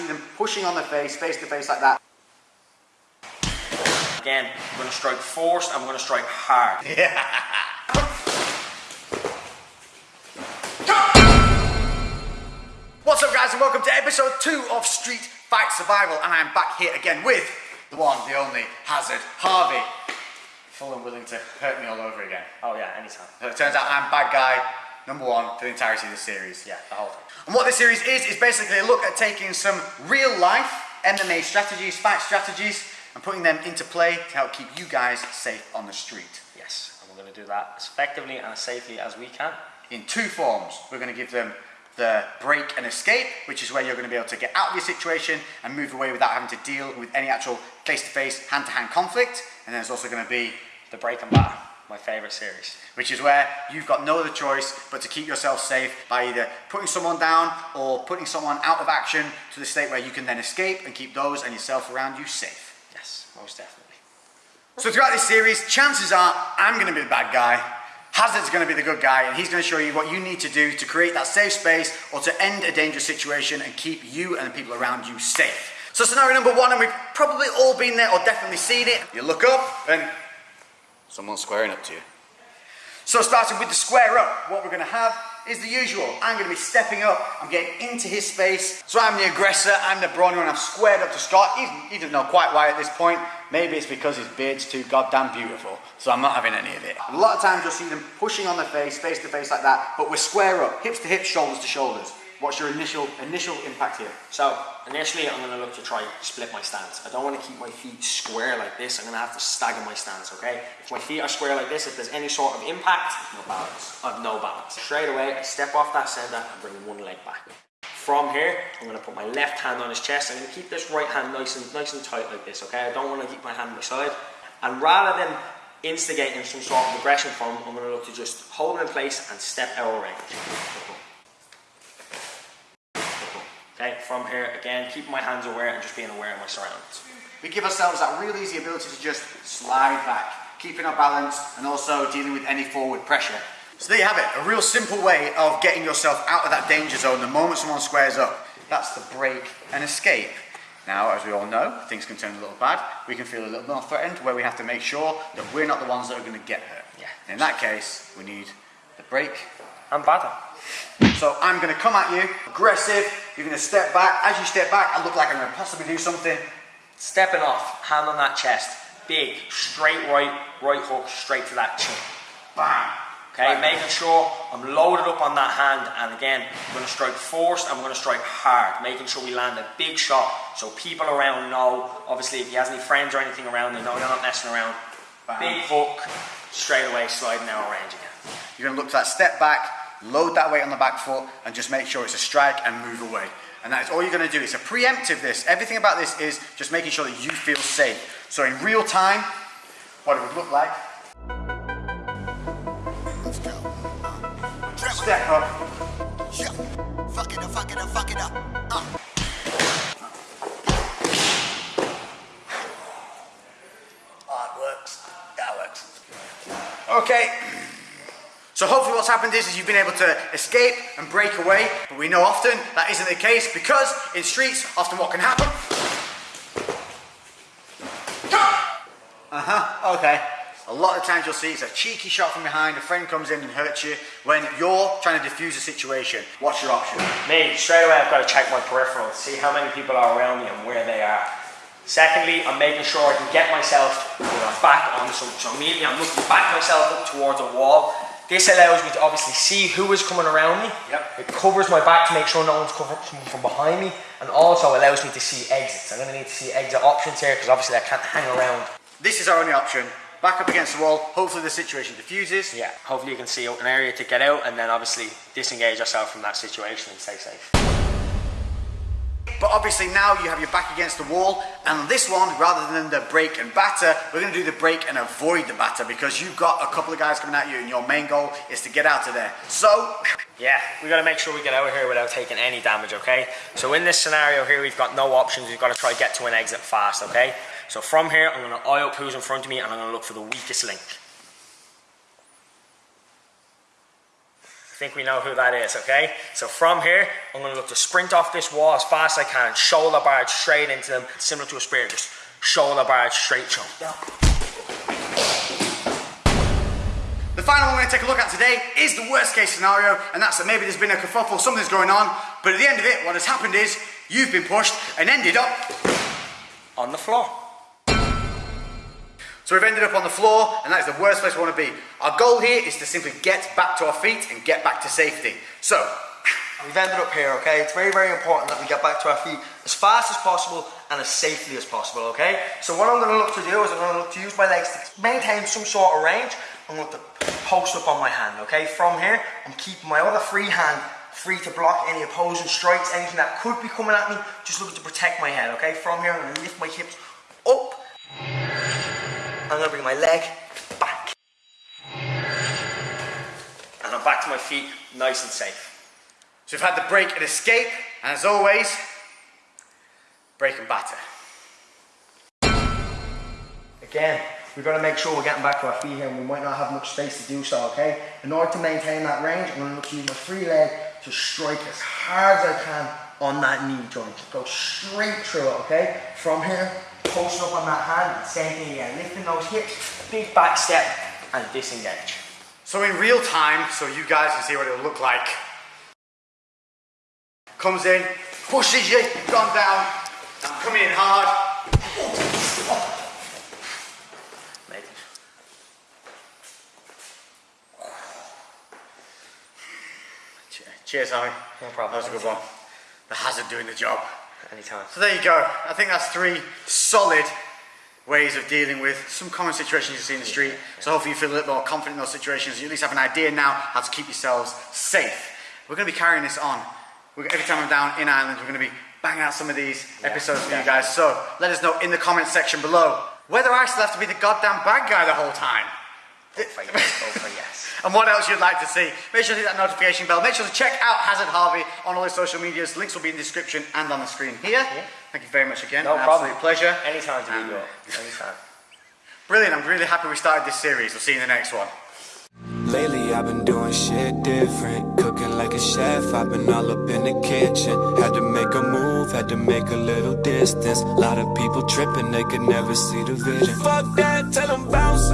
see them pushing on their face, face to face like that. Again, I'm going to strike force, I'm going to strike hard. Yeah. What's up guys and welcome to episode 2 of Street Fight Survival and I'm back here again with the one, the only, Hazard, Harvey. Full and willing to hurt me all over again. Oh yeah, anytime. So it turns out I'm bad guy number one for the entirety of the series. Yeah, the whole thing. And what this series is, is basically a look at taking some real life MMA strategies, fight strategies, and putting them into play to help keep you guys safe on the street. Yes, and we're going to do that as effectively and as safely as we can. In two forms, we're going to give them the break and escape, which is where you're going to be able to get out of your situation and move away without having to deal with any actual face-to-face, hand-to-hand conflict. And then there's also going to be The break and batter, my favourite series. which is where you've got no other choice but to keep yourself safe by either putting someone down or putting someone out of action to the state where you can then escape and keep those and yourself around you safe. Yes, most definitely. So throughout this series, chances are I'm going to be the bad guy, Hazard's going to be the good guy, and he's going to show you what you need to do to create that safe space or to end a dangerous situation and keep you and the people around you safe. So scenario number one, and we've probably all been there or definitely seen it. You look up and someone's squaring up to you. So starting with the square up, what we're going to have is the usual. I'm going to be stepping up, I'm getting into his space. So I'm the aggressor, I'm the brawny one, I've squared up to start. He, he doesn't know quite why at this point. Maybe it's because his beard's too goddamn beautiful. So I'm not having any of it. A lot of times you'll see them pushing on the face, face to face like that, but we're square up, hips to hips, shoulders to shoulders. What's your initial initial impact here? So, initially I'm going to look to try split my stance. I don't want to keep my feet square like this. I'm going to have to stagger my stance, okay? If my feet are square like this, if there's any sort of impact, no balance. I have no balance. Straight away, I step off that center and bring one leg back. From here, I'm going to put my left hand on his chest. I'm to keep this right hand nice and nice and tight like this, okay? I don't want to keep my hand on my side. And rather than instigating some sort of aggression from him, I'm going to look to just hold him in place and step out of range. Okay, from here, again, keeping my hands aware and just being aware of my surroundings. We give ourselves that real easy ability to just slide back, keeping our balance and also dealing with any forward pressure. So there you have it, a real simple way of getting yourself out of that danger zone the moment someone squares up. That's the break and escape. Now, as we all know, things can turn a little bad. We can feel a little more threatened where we have to make sure that we're not the ones that are going to get hurt. Yeah. In that case, we need the break And batter. so I'm going to come at you, aggressive. You're going to step back. As you step back, I look like I'm going to possibly do something. Stepping off, hand on that chest, big, straight right, right hook, straight to that chin. Bam. Okay, Right. making sure I'm loaded up on that hand, and again, I'm going to strike forced, I'm going to strike hard, making sure we land a big shot so people around know. Obviously, if he has any friends or anything around, they know you're not messing around. Bam. Big hook, straight away, sliding out range again. You're going to look for that step back, load that weight on the back foot, and just make sure it's a strike and move away. And that is all you're going to do. It's a preemptive this. Everything about this is just making sure that you feel safe. So in real time, what it would look like, Let's go. Step up, Yeah. Fuck it up, fuck it up, fuck it up. Uh. Oh, it works. That works. Okay. So hopefully what's happened is, is you've been able to escape and break away, but we know often that isn't the case because in streets, often what can happen? Uh-huh, okay. A lot of times you'll see it's a cheeky shot from behind, a friend comes in and hurts you when you're trying to defuse a situation. What's your option? Me, straight away, I've got to check my peripherals, see how many people are around me and where they are. Secondly, I'm making sure I can get myself back on something. So immediately I'm looking back myself up towards a wall. This allows me to obviously see who is coming around me. Yep. It covers my back to make sure no one's coming from- behind me, and also allows me to see exits. I'm going to need to see exit options here because obviously I can't hang around. This is our only option. Back up against the wall, hopefully the situation diffuses. Yeah. Hopefully you can see an area to get out, and then obviously disengage yourself from that situation and stay safe. But obviously now you have your back against the wall, and this one, rather than the break and batter, we're going to do the break and avoid the batter because you've got a couple of guys coming at you, and your main goal is to get out of there. So, Yeah, we got to make sure we get out of here without taking any damage, okay? So in this scenario here, we've got no options. We've got to try to get to an exit fast, okay? So from here, I'm going to eye up who's in front of me and I'm going to look for the weakest link. Think we know who that is, okay? So from here, I'm gonna look to sprint off this wall as fast as I can, shoulder barge straight into them, similar to a spear, just shoulder barge straight them. The final one we're to take a look at today is the worst case scenario, and that's that maybe there's been a kerfuffle, something's going on, but at the end of it, what has happened is you've been pushed and ended up. On the floor. So we've ended up on the floor, and that is the worst place we want to be. Our goal here is to simply get back to our feet and get back to safety. So, We've ended up here, okay? It's very, very important that we get back to our feet as fast as possible and as safely as possible, okay? So what I'm gonna look to do is I'm gonna look to use my legs to maintain some sort of range. I'm going to post up on my hand, okay? From here, I'm keeping my other free hand free to block any opposing strikes, anything that could be coming at me, just looking to protect my head, okay? From here, I'm gonna lift my hips up. I'm gonna bring my leg back. And I'm back to my feet, nice and safe. so we've had the break and escape, and as always, break and batter. Again, we've got to make sure we're getting back to our feet here and we might not have much space to do so, okay? In order to maintain that range, I'm going to look to use my free leg to strike as hard as I can on that knee joint. Go straight through it, okay? From here, posting up on that hand, same thing again. Lifting those hips, big back step, and disengage. So in real time, so you guys can see what it'll look like. Comes in, pushes you, gone down, I'm coming in hard. Amazing. Che- Cheers, Harry. No problem. That was a good one. The hazard doing the job. Anytime. So there you go. I think that's three solid ways of dealing with some common situations you see in the street. So hopefully you feel a little more confident in those situations. You at least have an idea now how to keep yourselves safe. We're going to be carrying this on. We're, every time I'm down in Ireland, we're going to be banging out some of these episodes for you guys. So let us know in the comments section below whether I still have to be the goddamn bad guy the whole time. and what else you'd like to see. Make sure to hit that notification bell. Make sure to check out Hazard Harvey on all his social medias. Links will be in the description and on the screen here. Thank you very much again. No An problem. Absolute pleasure. Anytime to be good. Anytime. Brilliant. I'm really happy we started this series. We'll see you in the next one. Lately I've been doing shit different Cooking like a chef, I've been all up in the kitchen Had to make a move, had to make a little distance Lot of people tripping, they could never see the vision Fuck that, tell them bounce